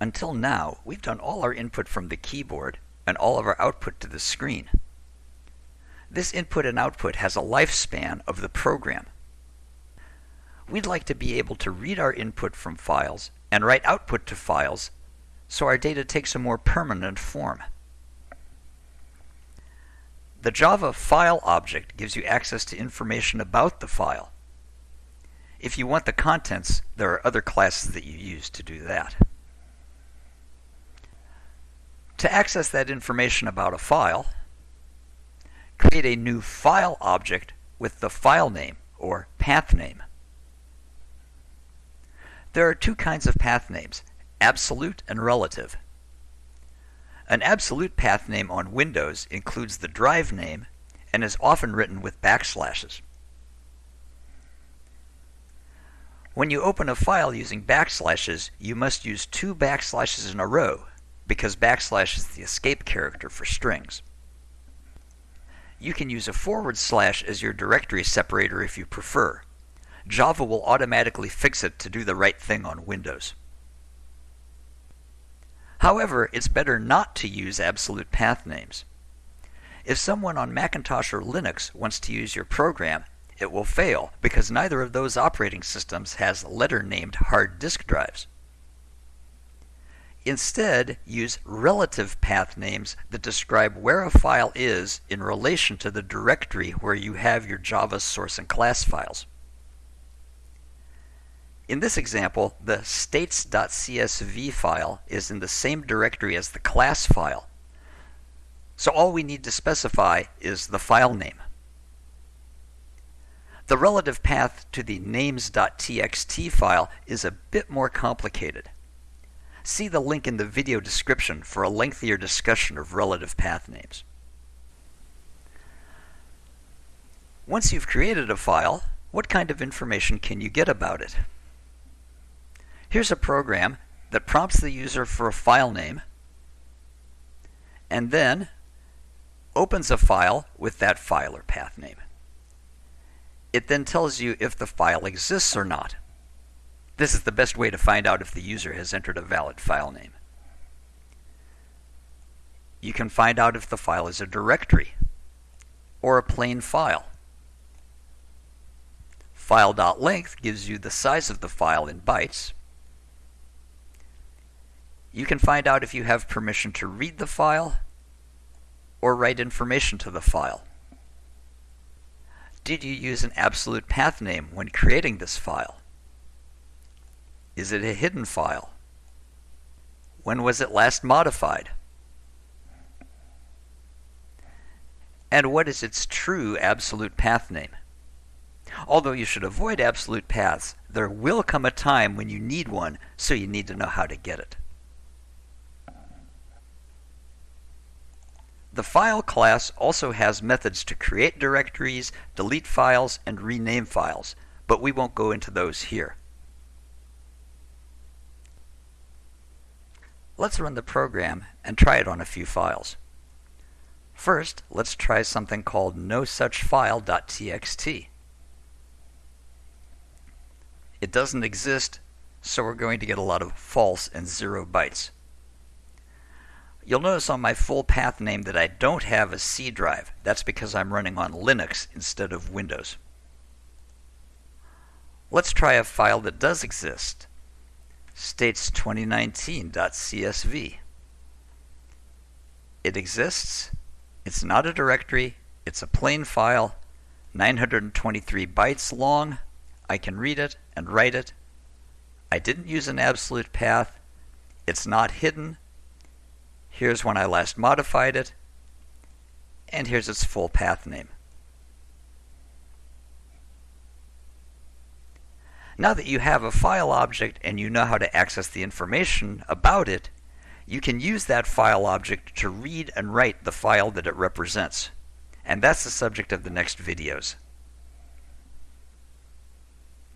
Until now, we've done all our input from the keyboard and all of our output to the screen. This input and output has a lifespan of the program. We'd like to be able to read our input from files and write output to files so our data takes a more permanent form. The Java file object gives you access to information about the file. If you want the contents, there are other classes that you use to do that. To access that information about a file, create a new file object with the file name or path name. There are two kinds of path names, absolute and relative. An absolute path name on Windows includes the drive name and is often written with backslashes. When you open a file using backslashes, you must use two backslashes in a row because backslash is the escape character for strings. You can use a forward slash as your directory separator if you prefer. Java will automatically fix it to do the right thing on Windows. However, it's better not to use absolute path names. If someone on Macintosh or Linux wants to use your program, it will fail because neither of those operating systems has letter-named hard disk drives. Instead, use relative path names that describe where a file is in relation to the directory where you have your Java source and class files. In this example, the states.csv file is in the same directory as the class file. So all we need to specify is the file name. The relative path to the names.txt file is a bit more complicated. See the link in the video description for a lengthier discussion of relative path names. Once you've created a file, what kind of information can you get about it? Here's a program that prompts the user for a file name and then opens a file with that file or path name. It then tells you if the file exists or not. This is the best way to find out if the user has entered a valid file name. You can find out if the file is a directory or a plain file. File.length gives you the size of the file in bytes. You can find out if you have permission to read the file or write information to the file. Did you use an absolute path name when creating this file? Is it a hidden file? When was it last modified? And what is its true absolute path name? Although you should avoid absolute paths, there will come a time when you need one, so you need to know how to get it. The file class also has methods to create directories, delete files, and rename files, but we won't go into those here. Let's run the program and try it on a few files. First, let's try something called nosuchfile.txt. It doesn't exist, so we're going to get a lot of false and zero bytes. You'll notice on my full path name that I don't have a C drive. That's because I'm running on Linux instead of Windows. Let's try a file that does exist states 2019.csv. It exists. It's not a directory. It's a plain file, 923 bytes long. I can read it and write it. I didn't use an absolute path. It's not hidden. Here's when I last modified it. And here's its full path name. Now that you have a file object and you know how to access the information about it, you can use that file object to read and write the file that it represents. And that's the subject of the next videos.